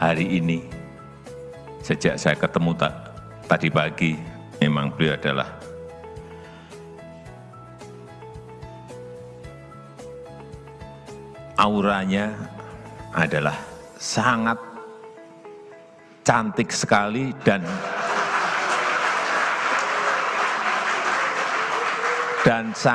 hari ini. Sejak saya ketemu tadi pagi memang beliau adalah auranya adalah sangat cantik sekali dan